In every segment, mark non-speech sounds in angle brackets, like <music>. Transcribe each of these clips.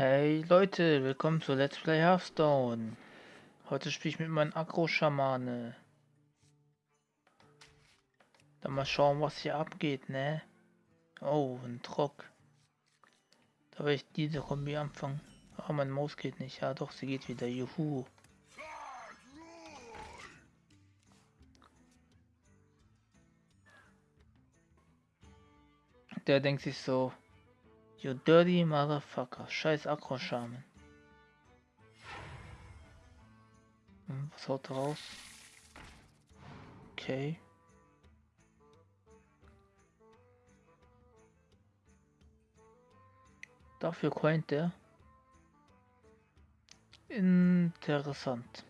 Hey Leute, willkommen zu Let's Play Hearthstone. Heute spiele ich mit meinem Agro-Schamane. Dann mal schauen, was hier abgeht, ne? Oh, ein Trock. Da will ich diese Kombi anfangen. Oh, mein Maus geht nicht. Ja doch, sie geht wieder. Juhu. Der denkt sich so, You dirty motherfucker. Scheiß Akro-Schamen. Hm, was haut raus? Okay. Dafür coint der. Interessant.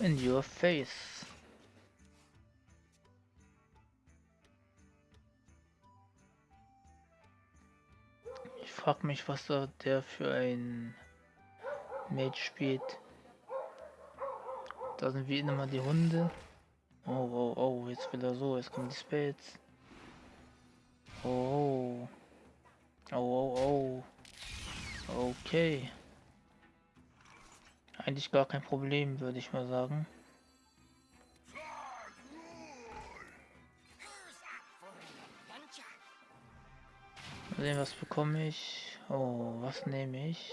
In your face. Ich frag mich, was da der für ein Mage spielt. Da sind wie immer die Hunde. Oh, oh, oh, jetzt will er so, jetzt kommen die Spades. Oh, oh, oh, oh. Okay. Eigentlich gar kein Problem, würde ich mal sagen. Mal sehen, was bekomme ich. Oh, was nehme ich?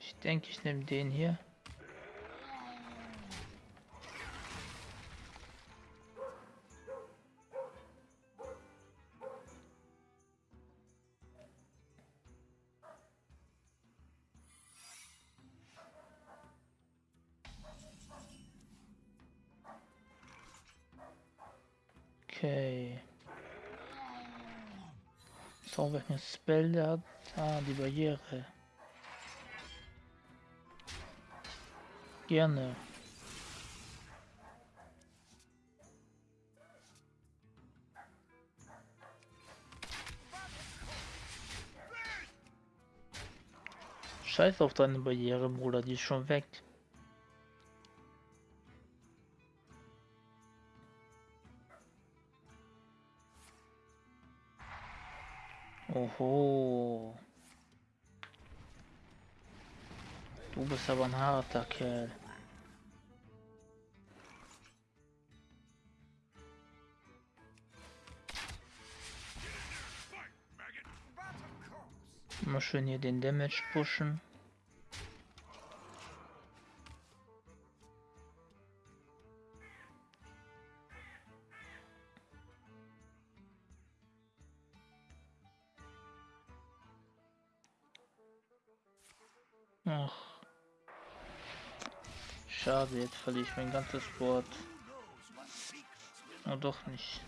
Ich denke, ich nehme den hier. Welchen Spell der hat? Ah, die Barriere. Gerne. Scheiß auf deine Barriere, Bruder, die ist schon weg. Oho. Du bist aber ein harter Kerl. Mal schön hier den Damage pushen. Ach. Schade, jetzt verliere ich mein ganzes Board. Oh, doch nicht.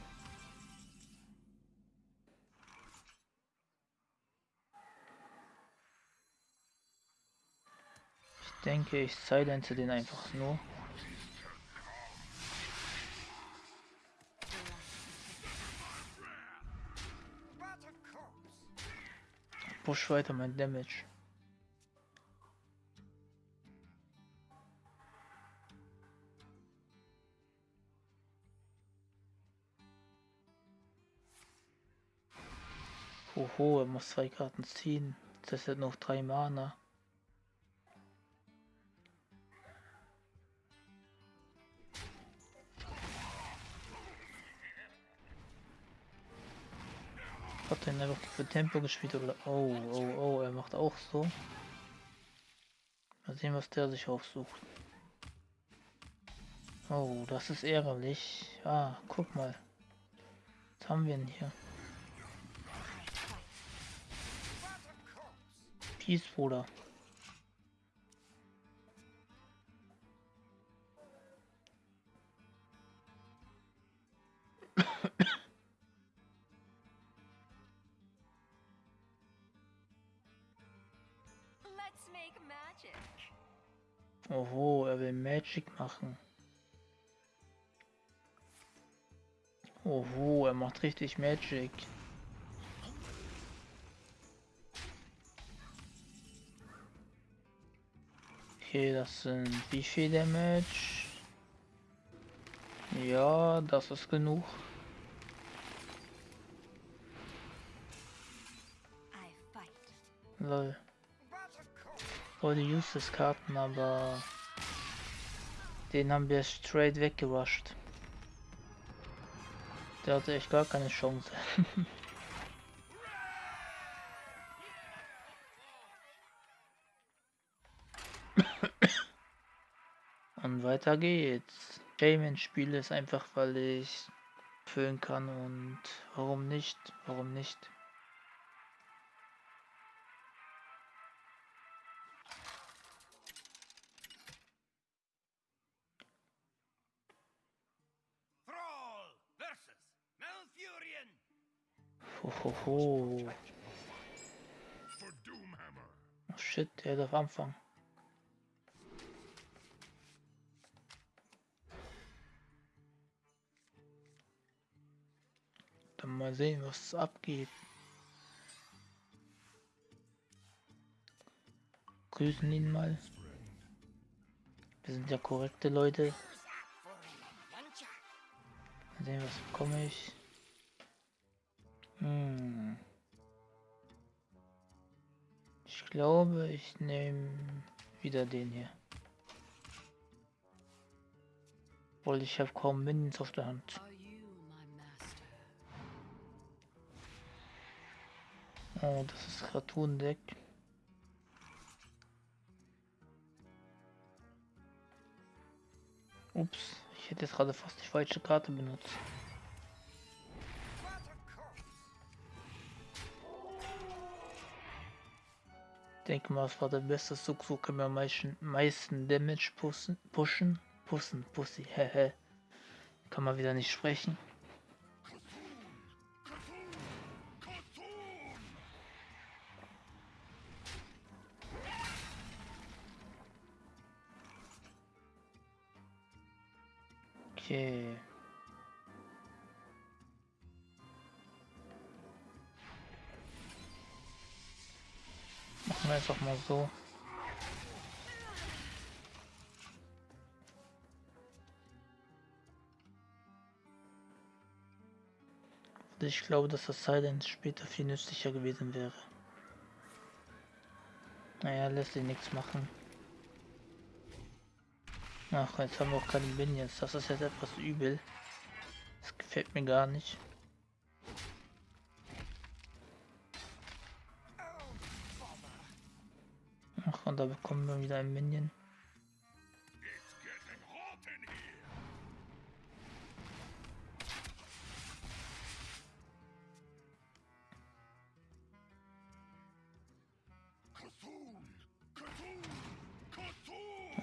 Ich denke, ich silence den einfach nur. Push weiter mein Damage. Oho, er muss zwei Karten ziehen. Das sind noch drei Mana. Hat er einfach für Tempo gespielt oder? Oh, oh, oh, er macht auch so. Mal sehen, was der sich aufsucht. Oh, das ist ärgerlich. Ah, guck mal. Was haben wir denn hier? Peace, Bruder. Oho, er will Magic machen. Oho, er macht richtig Magic. Okay, das sind wie viel Damage? Ja, das ist genug. Lol. Oh, die Useless-Karten, aber den haben wir straight weggerusht. Der hatte echt gar keine Chance. <laughs> Und weiter geht's. Shaman spiele es einfach, weil ich füllen kann und warum nicht? Warum nicht? Hohoho. Oh shit, der darf anfangen. Mal sehen, was abgeht. Grüßen ihn mal. Wir sind ja korrekte Leute. Mal sehen, was bekomme ich. Hm. Ich glaube, ich nehme wieder den hier. Obwohl ich habe kaum Minions auf der Hand. Oh, das ist Cartoon-Deck. Ups, ich hätte jetzt gerade fast die falsche Karte benutzt. denke mal, es war der beste Zug, so können wir am meisten, meisten Damage pushen, pushen, pushen, pussy, <laughs> hehe. Kann man wieder nicht sprechen. Einfach mal so. Ich glaube, dass das Silence später viel nützlicher gewesen wäre. Naja, lässt sich nichts machen. Ach, jetzt haben wir auch keine Minions. Das ist jetzt etwas übel. Das gefällt mir gar nicht. Ach, und da bekommen wir wieder ein Minion.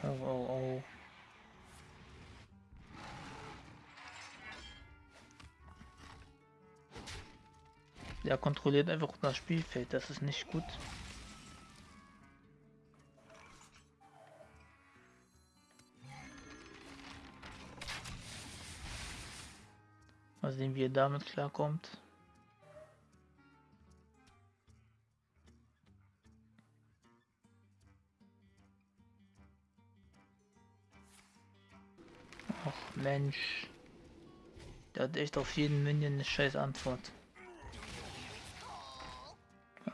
Oh, oh, oh. Der kontrolliert einfach das Spielfeld, das ist nicht gut. Sehen, wie er damit klarkommt. Ach Mensch. Der hat echt auf jeden Minion eine scheiß Antwort.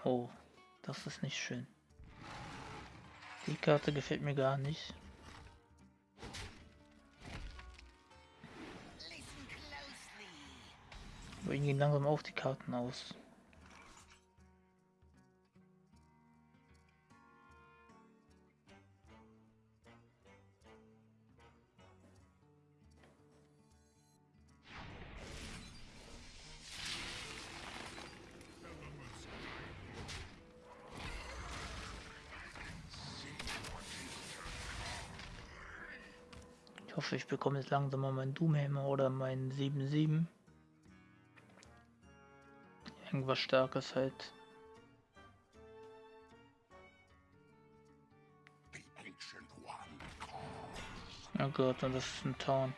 Oh, das ist nicht schön. Die Karte gefällt mir gar nicht. Aber ihnen gehen langsam auch die Karten aus. Ich hoffe, ich bekomme jetzt langsam mal meinen Doomhammer oder meinen 7-7. Irgendwas Starkes halt. Oh Gott, und das ist ein Taunt.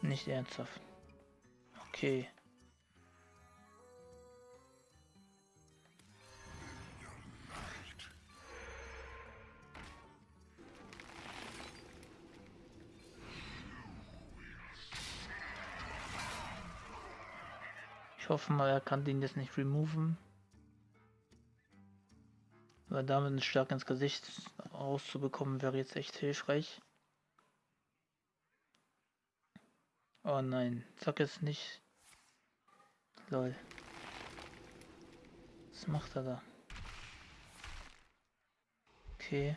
Nicht ernsthaft. Okay. Hoffe mal, er kann den jetzt nicht removen. Weil damit einen Schlag ins Gesicht rauszubekommen wäre jetzt echt hilfreich. Oh nein, sag es nicht. Lol. Was macht er da? Okay.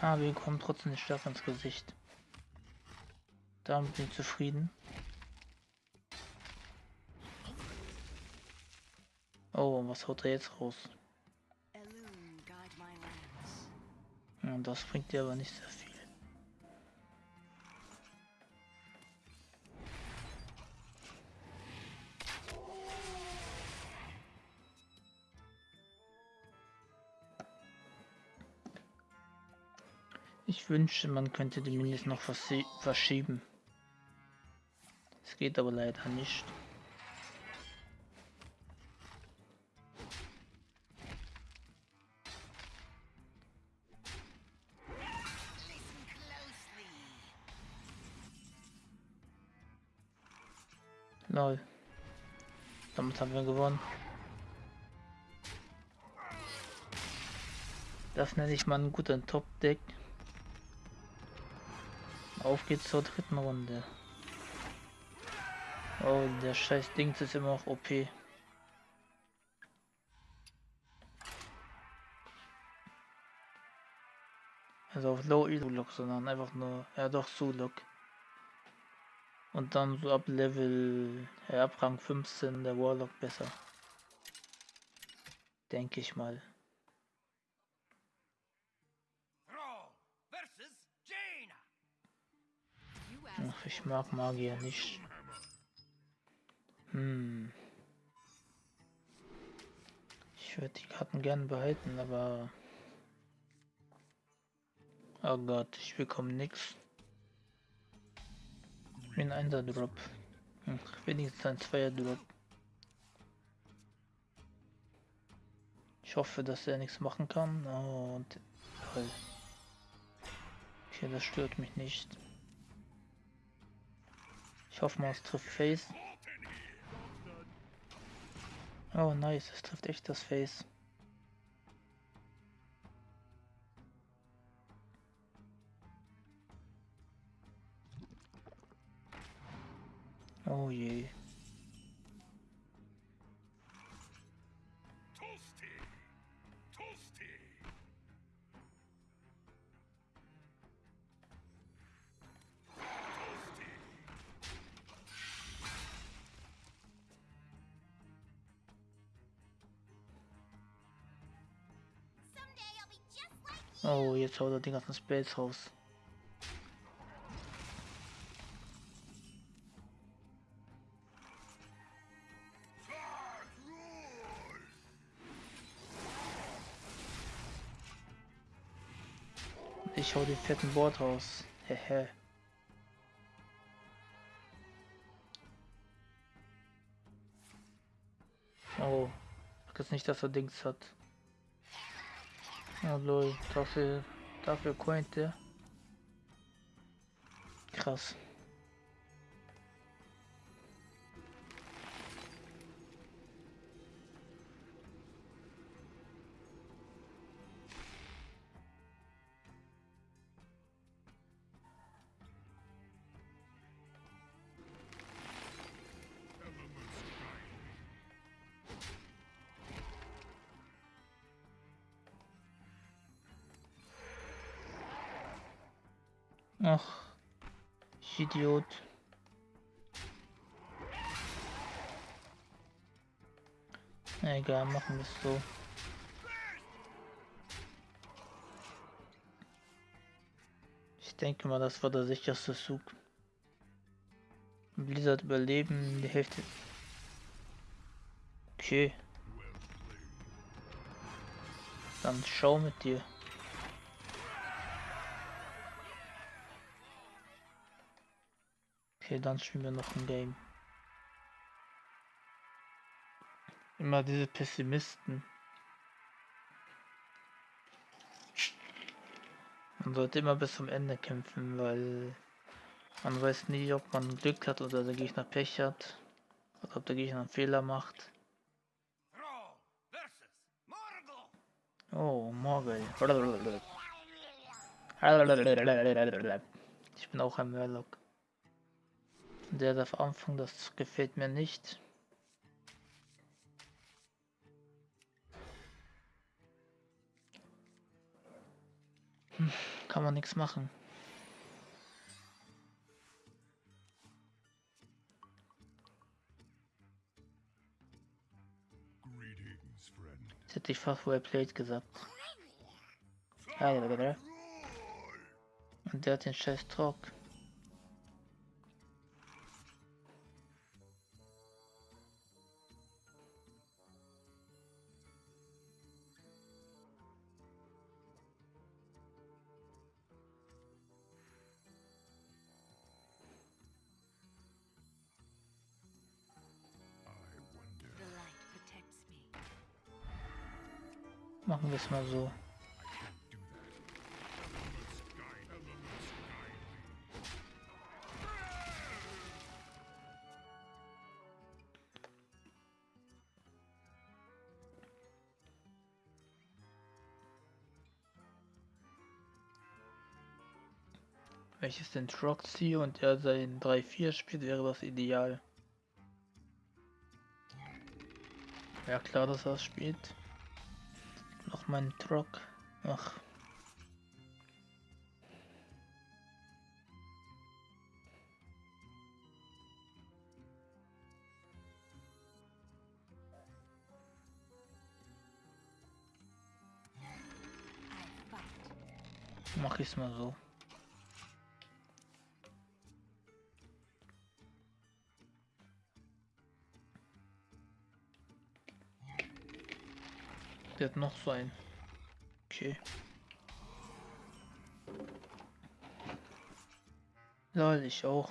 Ah, wir bekommen trotzdem den Schlag ins Gesicht. Damit bin ich zufrieden. Oh, was haut er jetzt raus? Ja, das bringt dir aber nicht sehr viel. Ich wünschte, man könnte die Minis noch verschieben. Es geht aber leider nicht. Damit haben wir gewonnen. Das nenne ich mal einen guten Top-Deck. Auf geht's zur dritten Runde. Oh, der scheiß Dings ist immer noch OP. Also auf Low Elo-Lock, sondern einfach nur, ja doch, Sulok. Und dann so ab Level, ja, ab Rang 15 der Warlock besser. Denke ich mal. Ach, ich mag Magier nicht. Hm. Ich würde die Karten gern behalten, aber... Oh Gott, ich bekomme nichts. Ein Einser Drop. Hm, wenigstens ein Zweier Drop. Ich hoffe, dass er nichts machen kann. Und toll. Okay, das stört mich nicht. Ich hoffe mal, es trifft Face. Oh, nice, es trifft echt das Face. Oh je. Oh, jetzt haut er den ganzen Space raus. Ich hau den fetten Board raus. Hehe. oh, das nicht, dass er Dings hat. Oh lol, dafür, dafür coint der. Krass. Ach, ich Idiot. Egal, machen wir es so. Ich denke mal, das war der sicherste Zug. Blizzard überleben, die Hälfte. Okay. Dann schau mit dir. Okay, dann spielen wir noch ein Game. Immer diese Pessimisten. Man sollte immer bis zum Ende kämpfen, weil Man weiß nie, ob man Glück hat oder der Gegner Pech hat. Oder ob der Gegner einen Fehler macht. Oh, Morgel. Ich bin auch ein Murloc. Der darf anfangen, das gefällt mir nicht. Hm, kann man nichts machen. Jetzt hätte ich fast well played gesagt. Und der hat den scheiß Talk. Mal so. Wenn ich es den Truck ziehe und er sein 3-4 spielt, wäre das ideal. Ja klar, dass er es spielt meinen Truck. Ach. Mach ich's mal so. Der hat noch so ein. Okay. Lol, ich auch.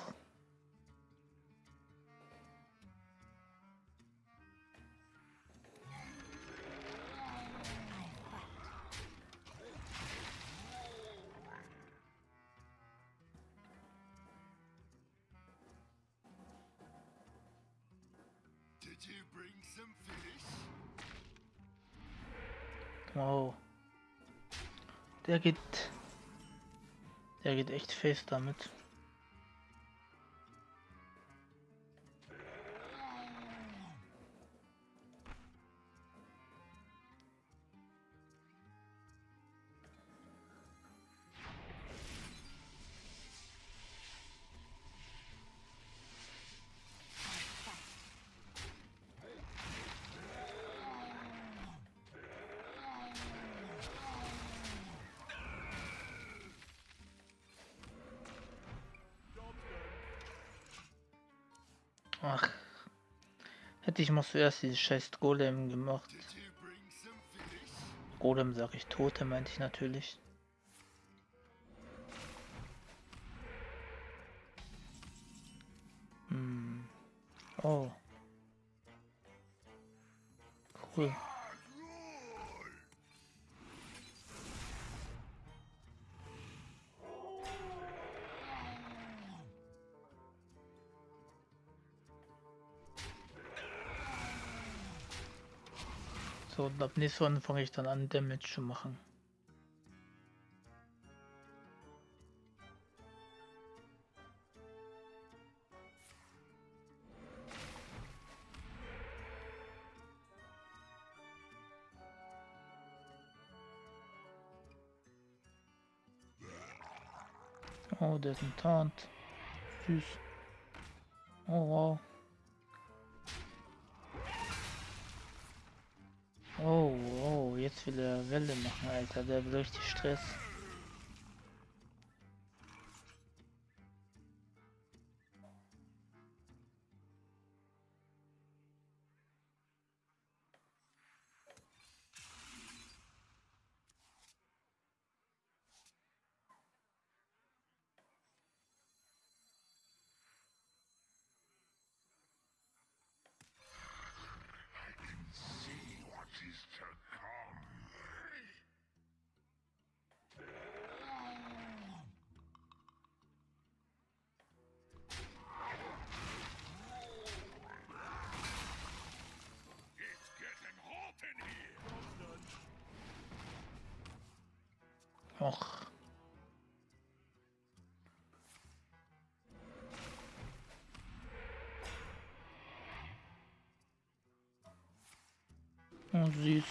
Echt fest damit. Hätte ich mal zuerst dieses scheiß Golem gemacht. Golem sag ich, Tote meinte ich natürlich. So, und ab nächstes Mal fange ich dann an, Damage zu machen. Oh, der ist Taunt. Süß. Oh, wow. Oh, oh, jetzt will er Welle machen, Alter. Der will richtig Stress. Och. Oh, süß.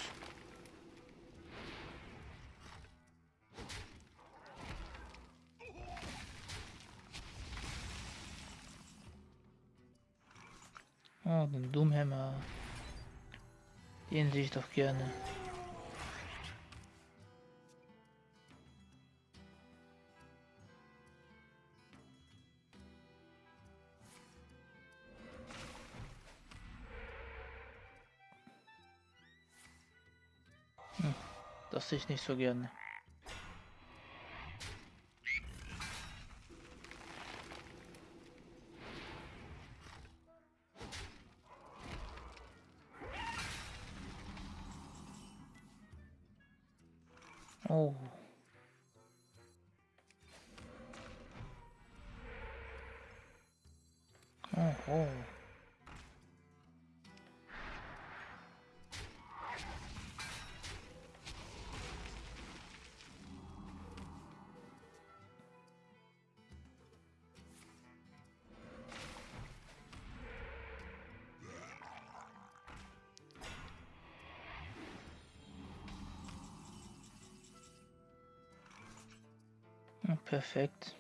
Oh, den Doomhammer. Den sehe ich doch gerne. Sehe ich nicht so gerne. Oh. Oh, oh. Perfekt.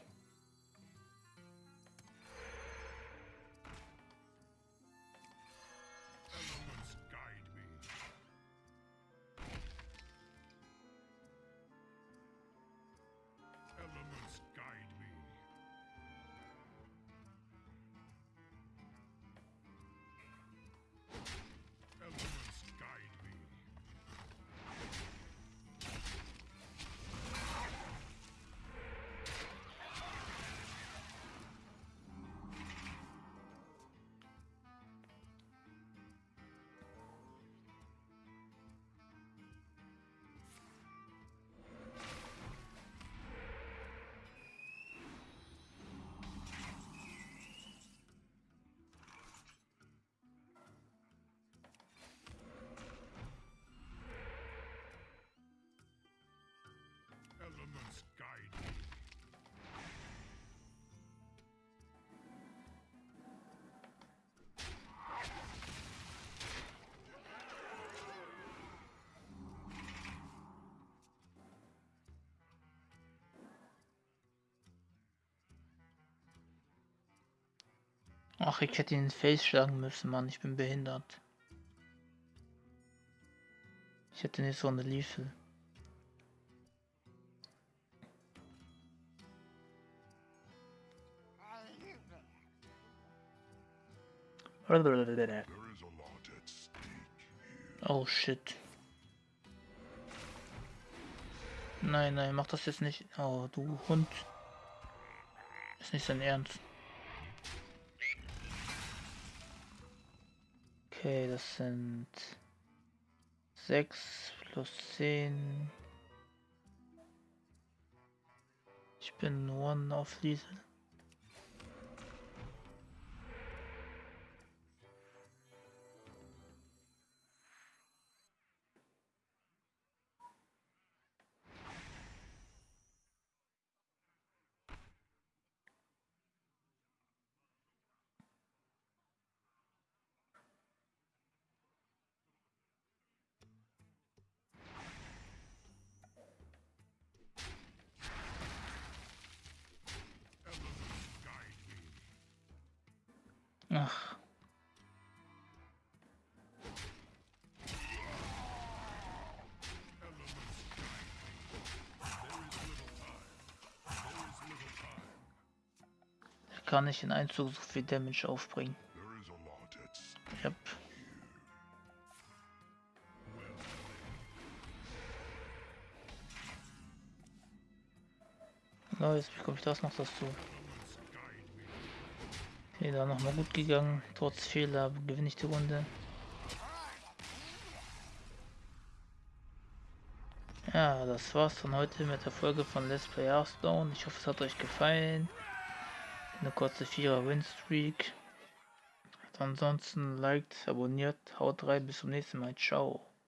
Ach, ich hätte ihn ins Face schlagen müssen, Mann. Ich bin behindert. Ich hätte nicht so eine Liefel. Oh shit. Nein, nein, mach das jetzt nicht. Oh, du Hund. Ist nicht sein Ernst. Okay, das sind 6 plus 10. Ich bin one auf Diesel. Kann nicht in Einzug so viel Damage aufbringen. Yep. Neues, wie komme ich das noch dazu? Okay, da nochmal gut gegangen. Trotz Fehler gewinne ich die Runde. Ja, das war's von heute mit der Folge von Let's Play Hearthstone. Ich hoffe, es hat euch gefallen. Eine kurze Vierer Win-Streak. Ansonsten liked, abonniert, haut rein, bis zum nächsten Mal. Ciao.